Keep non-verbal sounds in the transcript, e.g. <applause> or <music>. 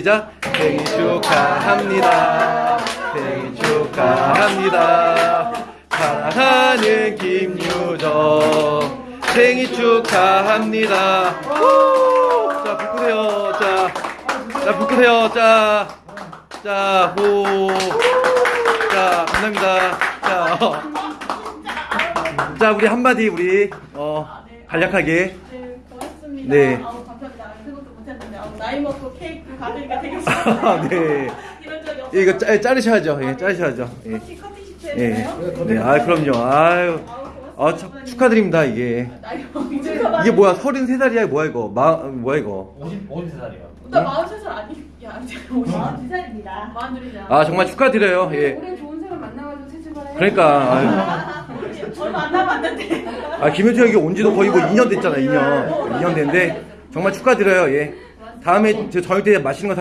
시작. 생일 축하합니다. 생일 축하합니다. 사랑하는 김유정. 생일 축하합니다. 후! 자 불끄세요 자자 불끄세요 자자호자 감사합니다. 자, 어. 자 우리 한마디 우리 어 간략하게. 네, 못했는데 아우, 나이 먹고 케이크 가드리가 되게 <laughs> 아, 네. 이런 적이 없어요. 이거 짜, 자르셔야죠. 예, 자르셔야죠. 예. 커팅 커팅 시트 예. 해주나요? 네, 아, 그럼요. 아유. 아, 축- 축하드립니다, 이게. 나이 축하받 이게 뭐야, 33살이야, 뭐야, 이거. 마, 뭐야, 이거. 50, 53살이요. 나 43살 아니? 야, 이제 42살입니다. 42살이잖아. 아, 정말 축하드려요, 예. 올해 좋은 사람 만나가지고 새집을 해요. 그러니까, 아유. <laughs> 얼마 안 남았는데. 아, 김현철 여기 온 지도 거의 뭐 2년 됐잖아, 2년. 2년 됐는데, 정말 축하드려요, 예. 다음에 저 저녁 때 맛있는 거 사-